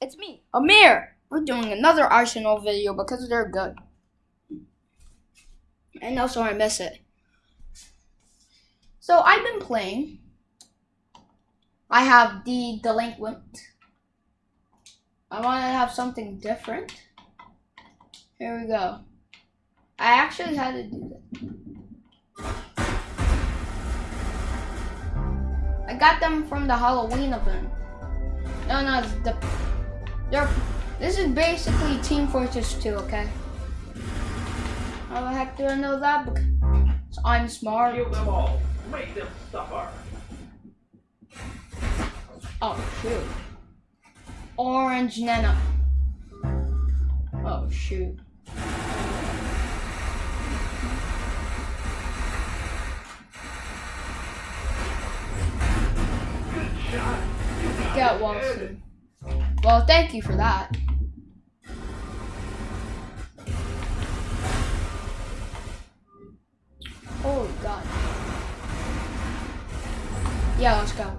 it's me, Amir. We're doing another Arsenal video because they're good. And also I miss it. So I've been playing. I have the delinquent. I want to have something different. Here we go. I actually had to do that. I got them from the Halloween event. No, no, the they're this is basically Team Fortress 2, okay? How the heck do I know that? Because I'm smart. Kill them all. Make them suffer. Oh shoot. Orange Nana. Oh shoot. Good shot. You Get it. Well, thank you for that. Oh god. Yeah, let's go.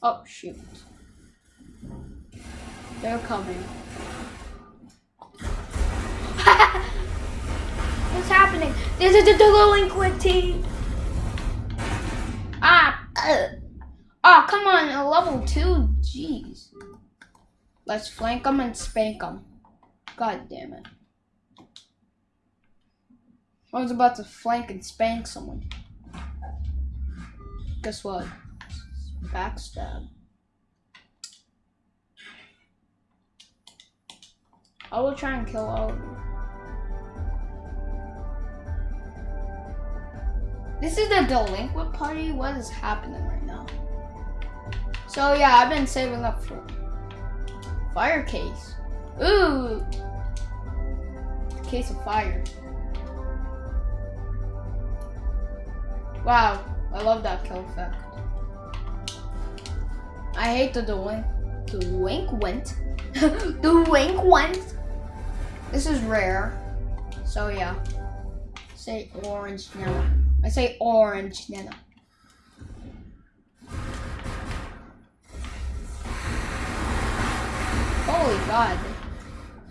Oh shoot. They're coming. What's happening? This is the delinquent team. Oh, come on, level two. Jeez. Let's flank them and spank them. God damn it. I was about to flank and spank someone. Guess what? Backstab. I will try and kill all of you. This is the delinquent party. What is happening right now? So yeah, I've been saving up for fire case. Ooh, case of fire. Wow, I love that kill effect. I hate the delin delinquent. delinquent. This is rare. So yeah. Say orange now. I say orange, Nana. Holy God.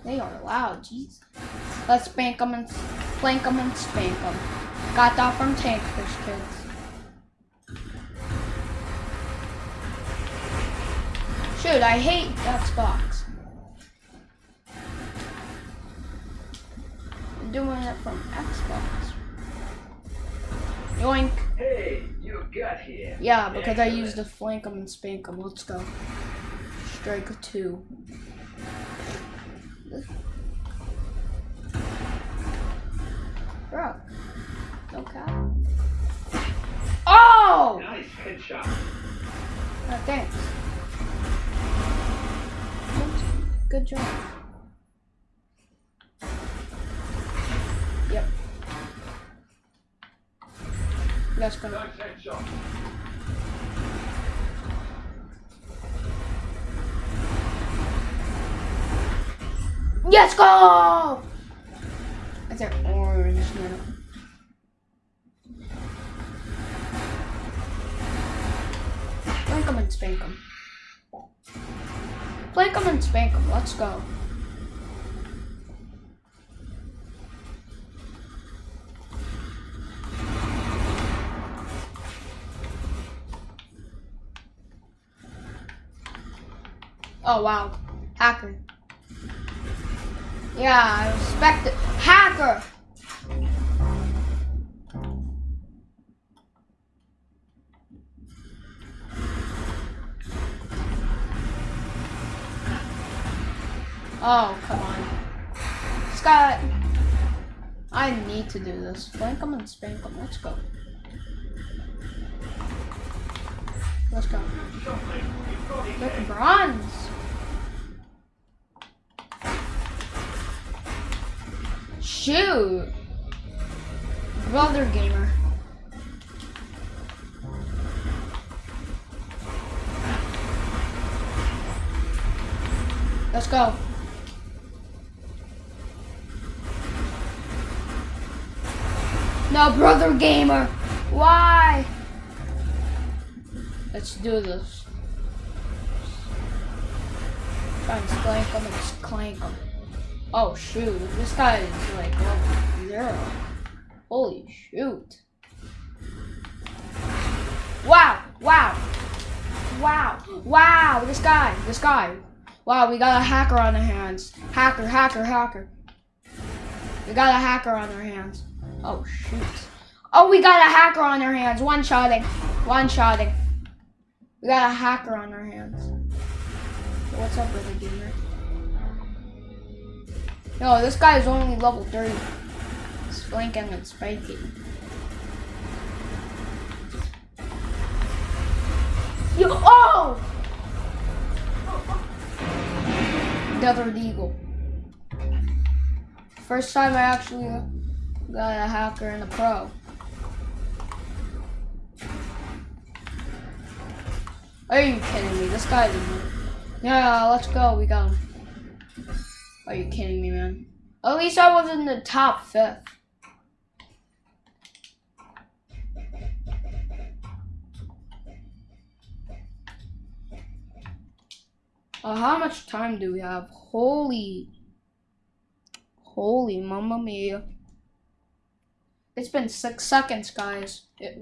They are loud, jeez. Let's spank them and flank them and spank them. Got that from Tankfish Kids. Shoot, I hate Xbox. Doing it from Xbox. Yoink. Hey, you got here. Yeah, because I used to flank them and spank them. Let's go. Strike two. Bro. No cap. Oh! Nice headshot. Oh, thanks. Good job. Let's go. Let's go! That's an orange now. Flank them and spank them. Flank them and spank them. Let's go. Oh wow. Hacker. Yeah, I respect it. Hacker! Oh, come on. Scott! I need to do this. Flank him and spank him. Let's go. Let's go. Look, bronze! Shoot! Brother gamer. Let's go. No, brother gamer. Why? Let's do this. Try and clank him and just clank him. Oh shoot, this guy is like level zero. Holy shoot. Wow, wow, wow, wow, this guy, this guy. Wow, we got a hacker on our hands. Hacker, hacker, hacker. We got a hacker on our hands. Oh shoot. Oh, we got a hacker on our hands. One shotting. One shotting. We got a hacker on our hands. What's up, with the gamer? No, this guy is only level 30. He's flanking and spiking. Yo, oh! Desert Eagle. First time I actually got a hacker and a pro. Are you kidding me? This guy's didn't. Yeah, let's go. We got him. Are you kidding me, man? At least I was in the top fifth. Uh, how much time do we have? Holy, holy mamma mia. It's been six seconds, guys. It